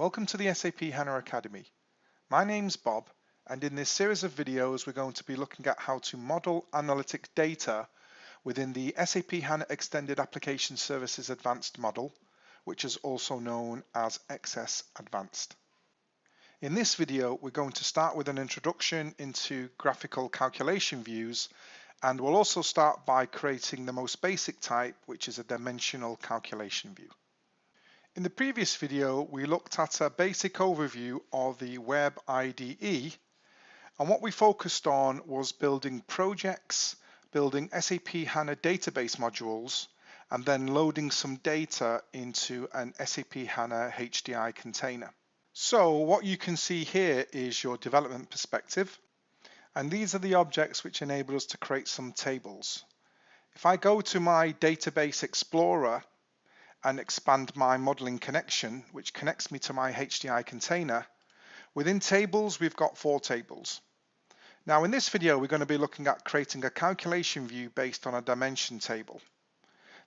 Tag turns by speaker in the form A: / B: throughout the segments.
A: Welcome to the SAP HANA Academy. My name's Bob and in this series of videos we're going to be looking at how to model analytic data within the SAP HANA Extended Application Services Advanced model, which is also known as XS Advanced. In this video we're going to start with an introduction into graphical calculation views and we'll also start by creating the most basic type which is a dimensional calculation view. In the previous video, we looked at a basic overview of the Web IDE, and what we focused on was building projects, building SAP HANA database modules, and then loading some data into an SAP HANA HDI container. So what you can see here is your development perspective, and these are the objects which enable us to create some tables. If I go to my Database Explorer and expand my modeling connection, which connects me to my HDI container, within tables, we've got four tables. Now in this video, we're going to be looking at creating a calculation view based on a dimension table.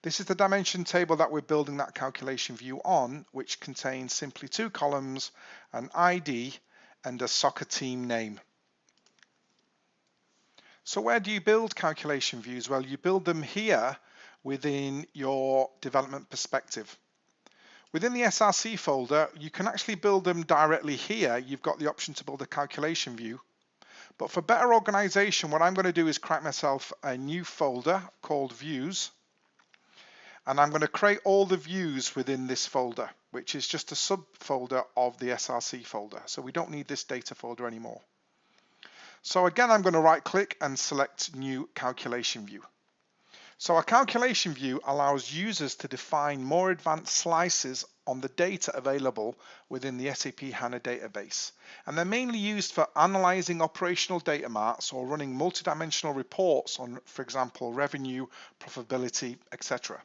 A: This is the dimension table that we're building that calculation view on, which contains simply two columns, an ID and a soccer team name. So where do you build calculation views? Well, you build them here within your development perspective. Within the SRC folder, you can actually build them directly here. You've got the option to build a calculation view. But for better organization, what I'm going to do is create myself a new folder called views. And I'm going to create all the views within this folder, which is just a subfolder of the SRC folder. So we don't need this data folder anymore. So again, I'm going to right click and select new calculation view. So a calculation view allows users to define more advanced slices on the data available within the SAP HANA database. And they're mainly used for analyzing operational data marts or running multidimensional reports on, for example, revenue, profitability, etc.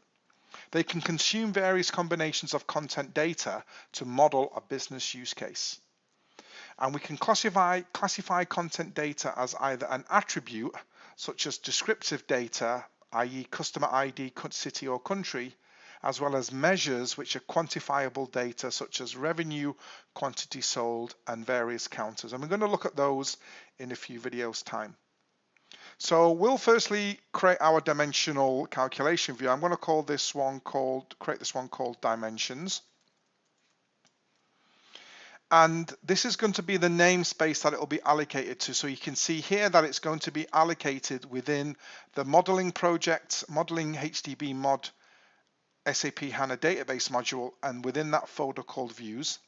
A: They can consume various combinations of content data to model a business use case. And we can classify, classify content data as either an attribute, such as descriptive data, i.e. customer ID, city or country, as well as measures which are quantifiable data such as revenue, quantity sold, and various counters. And we're going to look at those in a few videos time. So we'll firstly create our dimensional calculation view. I'm going to call this one called, create this one called dimensions. And this is going to be the namespace that it will be allocated to. So you can see here that it's going to be allocated within the modeling project, modeling HDB mod SAP HANA database module, and within that folder called views.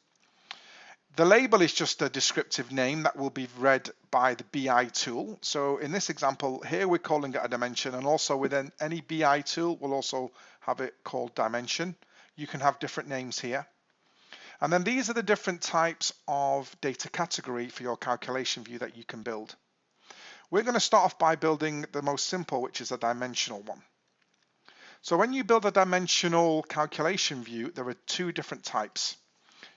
A: The label is just a descriptive name that will be read by the BI tool. So in this example here, we're calling it a dimension and also within any BI tool, we'll also have it called dimension. You can have different names here. And then these are the different types of data category for your calculation view that you can build. We're going to start off by building the most simple, which is a dimensional one. So when you build a dimensional calculation view, there are two different types.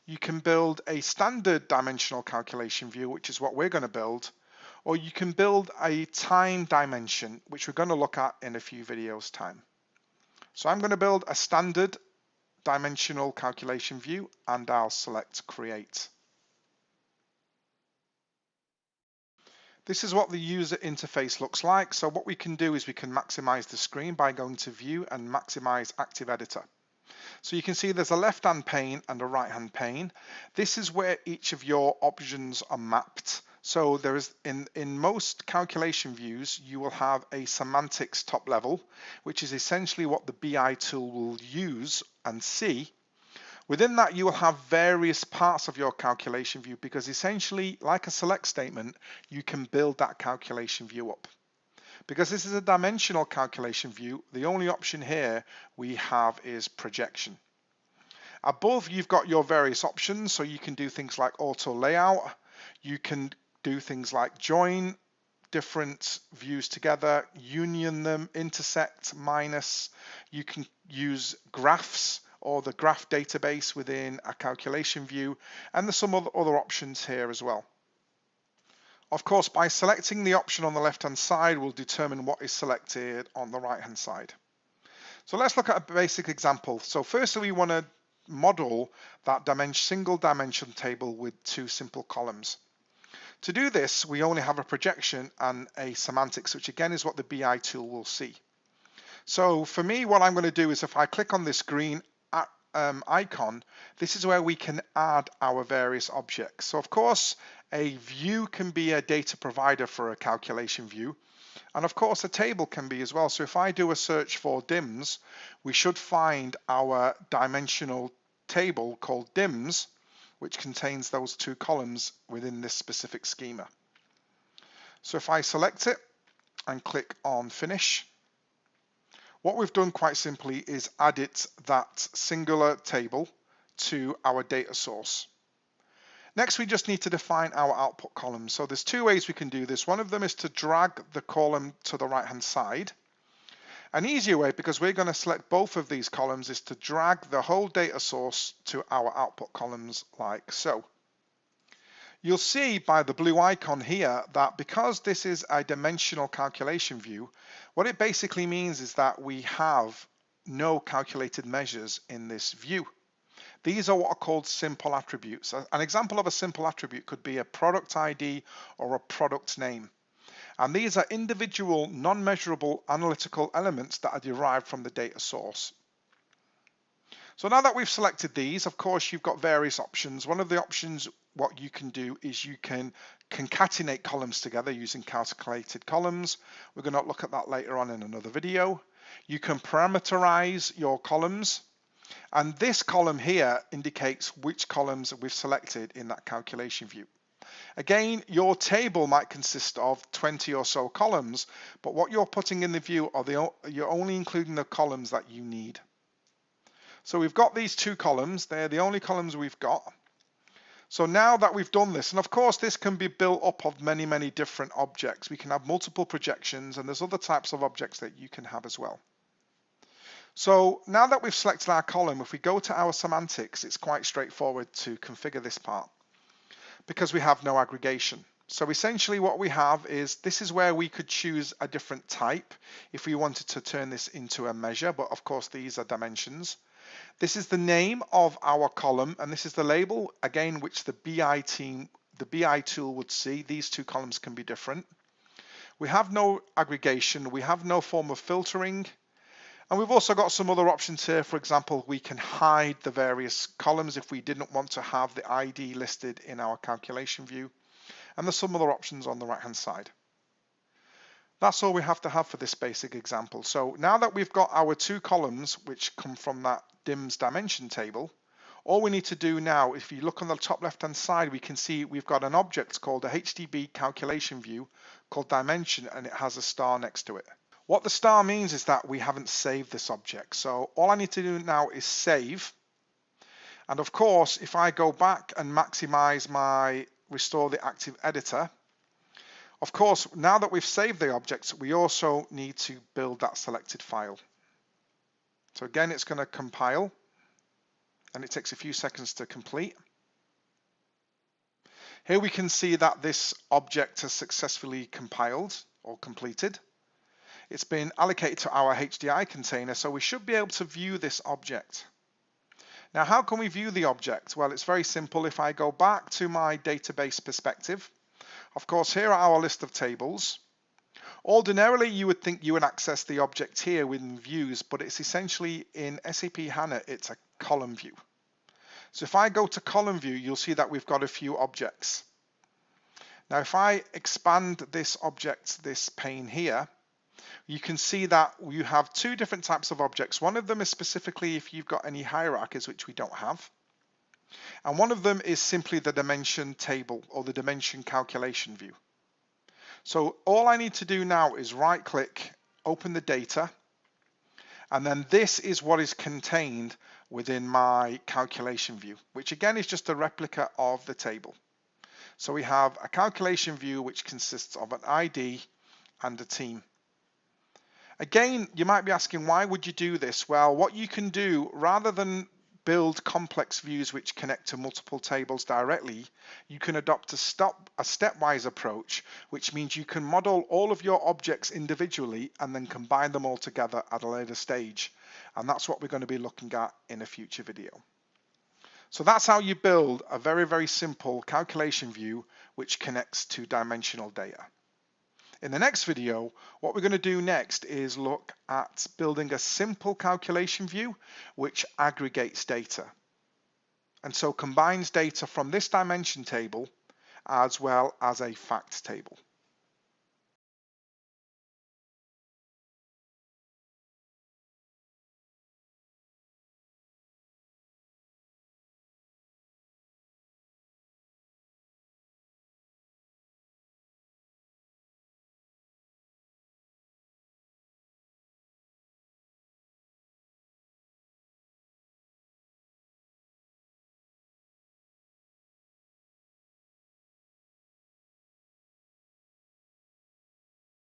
A: You can build a standard dimensional calculation view, which is what we're going to build, or you can build a time dimension, which we're going to look at in a few videos time. So I'm going to build a standard dimensional calculation view and I'll select create. This is what the user interface looks like. So what we can do is we can maximize the screen by going to view and maximize active editor. So you can see there's a left hand pane and a right hand pane. This is where each of your options are mapped. So there is in, in most calculation views, you will have a semantics top level, which is essentially what the BI tool will use and see. Within that, you will have various parts of your calculation view because essentially, like a select statement, you can build that calculation view up. Because this is a dimensional calculation view, the only option here we have is projection. Above, you've got your various options, so you can do things like auto layout. You can do things like join different views together, union them, intersect, minus. You can use graphs or the graph database within a calculation view, and there's some other options here as well. Of course, by selecting the option on the left-hand side we'll determine what is selected on the right-hand side. So let's look at a basic example. So firstly, we want to model that dimension, single dimension table with two simple columns. To do this, we only have a projection and a semantics, which again is what the BI tool will see. So for me, what I'm going to do is if I click on this green um, icon, this is where we can add our various objects. So of course, a view can be a data provider for a calculation view. And of course, a table can be as well. So if I do a search for DIMS, we should find our dimensional table called DIMS, which contains those two columns within this specific schema. So if I select it and click on finish, what we've done quite simply is added that singular table to our data source. Next, we just need to define our output column. So there's two ways we can do this. One of them is to drag the column to the right-hand side. An easier way, because we're going to select both of these columns, is to drag the whole data source to our output columns like so. You'll see by the blue icon here that because this is a dimensional calculation view, what it basically means is that we have no calculated measures in this view. These are what are called simple attributes. An example of a simple attribute could be a product ID or a product name. And these are individual non-measurable analytical elements that are derived from the data source. So now that we've selected these, of course, you've got various options. One of the options, what you can do is you can concatenate columns together using calculated columns. We're going to look at that later on in another video. You can parameterize your columns. And this column here indicates which columns we've selected in that calculation view. Again, your table might consist of 20 or so columns, but what you're putting in the view are the, you're only including the columns that you need. So we've got these two columns, they're the only columns we've got. So now that we've done this, and of course this can be built up of many, many different objects. We can have multiple projections and there's other types of objects that you can have as well. So now that we've selected our column, if we go to our semantics, it's quite straightforward to configure this part because we have no aggregation. So essentially what we have is this is where we could choose a different type if we wanted to turn this into a measure, but of course these are dimensions. This is the name of our column, and this is the label, again, which the BI team, the BI tool would see. These two columns can be different. We have no aggregation, we have no form of filtering, and we've also got some other options here. For example, we can hide the various columns if we didn't want to have the ID listed in our calculation view. And there's some other options on the right-hand side. That's all we have to have for this basic example. So now that we've got our two columns, which come from that DIMS dimension table, all we need to do now, if you look on the top left-hand side, we can see we've got an object called a HDB calculation view called dimension, and it has a star next to it. What the star means is that we haven't saved this object. So all I need to do now is save. And of course, if I go back and maximize my restore the active editor, of course, now that we've saved the objects, we also need to build that selected file. So again, it's going to compile and it takes a few seconds to complete. Here we can see that this object has successfully compiled or completed. It's been allocated to our HDI container, so we should be able to view this object. Now, how can we view the object? Well, it's very simple. If I go back to my database perspective, of course, here are our list of tables. Ordinarily, you would think you would access the object here within views, but it's essentially in SAP HANA, it's a column view. So if I go to column view, you'll see that we've got a few objects. Now, if I expand this object, this pane here, you can see that you have two different types of objects. One of them is specifically if you've got any hierarchies, which we don't have. And one of them is simply the dimension table or the dimension calculation view. So all I need to do now is right click, open the data, and then this is what is contained within my calculation view, which again is just a replica of the table. So we have a calculation view which consists of an ID and a team. Again, you might be asking, why would you do this? Well, what you can do, rather than build complex views which connect to multiple tables directly, you can adopt a, stop, a stepwise approach, which means you can model all of your objects individually and then combine them all together at a later stage. And that's what we're going to be looking at in a future video. So that's how you build a very, very simple calculation view which connects to dimensional data. In the next video, what we're going to do next is look at building a simple calculation view which aggregates data. And so combines data from this dimension table as well as a fact table.